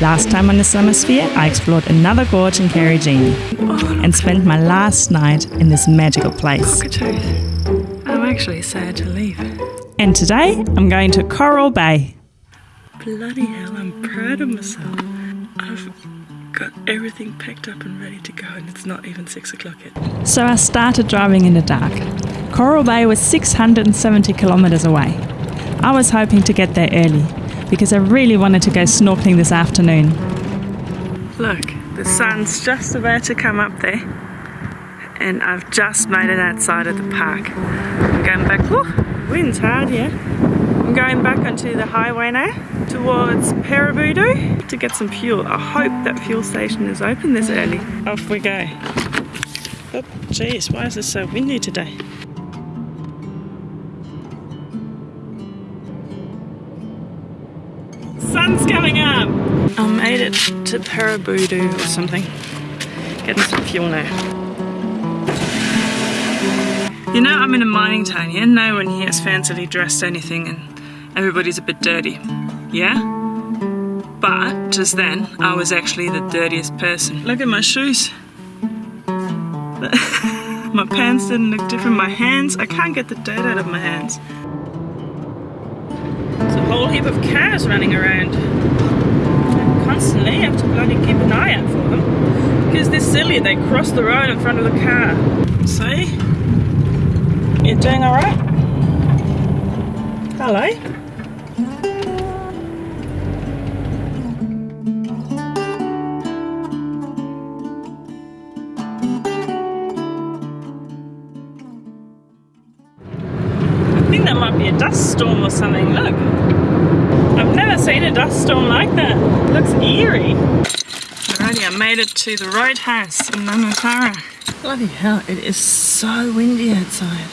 Last time on the Summersphere, I explored another gorge in Karijini and spent my last night in this magical place. I'm actually sad to leave. And today, I'm going to Coral Bay. Bloody hell, I'm proud of myself. I've got everything packed up and ready to go, and it's not even six o'clock yet. So I started driving in the dark. Coral Bay was 670 kilometers away. I was hoping to get there early because I really wanted to go snorkeling this afternoon. Look, the sun's just about to come up there, and I've just made it outside of the park. I'm going back. Whew, wind's hard, yeah. I'm going back onto the highway now towards Paraburdoo to get some fuel. I hope that fuel station is open this early. Off we go. Oh, jeez, why is it so windy today? Coming up! I made it to Paraburdoo or something. Getting some fuel now. You know, I'm in a mining town here. No one here is fancily dressed anything and everybody's a bit dirty. Yeah? But just then, I was actually the dirtiest person. Look at my shoes. my pants didn't look different. My hands, I can't get the dirt out of my hands. Whole heap of cars running around. Constantly have to bloody keep an eye out for them. Because they're silly, they cross the road in front of the car. See? You're doing alright? Hello? Be a dust storm or something. Look. I've never seen a dust storm like that. looks eerie. Alrighty, I made it to the roadhouse in Nanutarra. Bloody hell, it is so windy outside.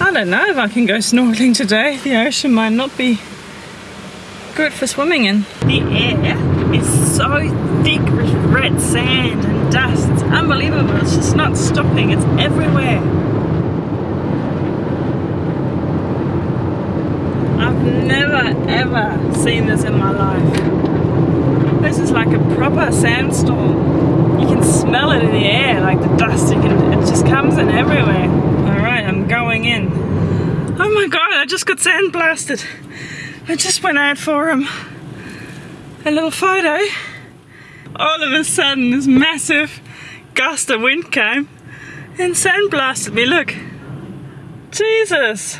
I don't know if I can go snorkeling today. The ocean might not be good for swimming in. The air is so thick with red sand and dust. Unbelievable. It's just not stopping. It's everywhere. I've never ever seen this in my life. This is like a proper sandstorm. You can smell it in the air, like the dust. You can, it just comes in everywhere. All right, I'm going in. Oh my god, I just got sandblasted. I just went out for um, a little photo. All of a sudden, this massive gust of wind came and sandblasted me. Look, Jesus.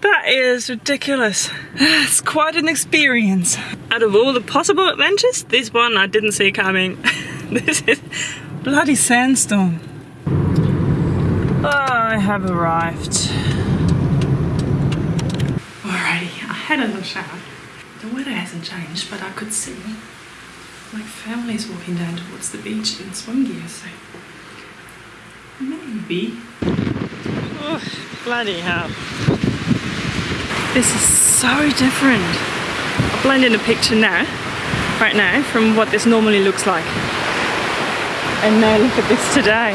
That is ridiculous. It's quite an experience. Out of all the possible adventures, this one I didn't see coming. this is bloody sandstorm. Oh, I have arrived. Alrighty, I had a little shower. The weather hasn't changed, but I could see like families walking down towards the beach in swim gear, so maybe. Oh, bloody hell. This is so different. I'll blend in a picture now, right now, from what this normally looks like. And now look at this today.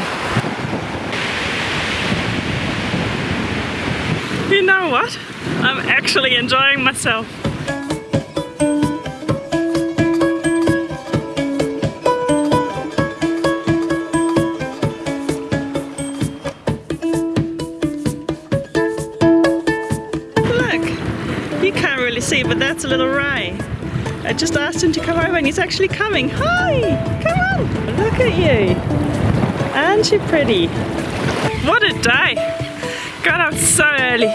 You know what? I'm actually enjoying myself. See, but that's a little Ray. I just asked him to come over and he's actually coming. Hi, come on, look at you. Aren't you pretty? What a day. Got up so early,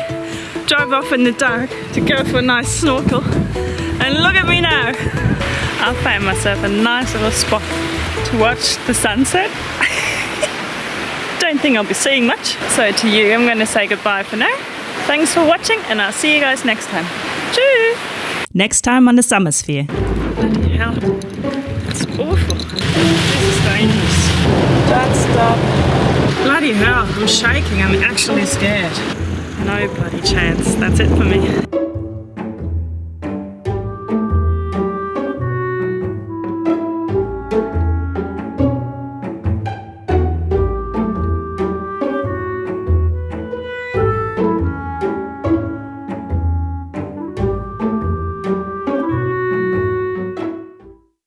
drove off in the dark to go for a nice snorkel. And look at me now. I found myself a nice little spot to watch the sunset. Don't think I'll be seeing much. So to you, I'm gonna say goodbye for now. Thanks for watching and I'll see you guys next time. Cheers! Next time on the Summersphere. Bloody hell. It's awful. This is dangerous. Don't stop. Bloody hell, I'm shaking. I'm actually scared. No bloody chance. That's it for me.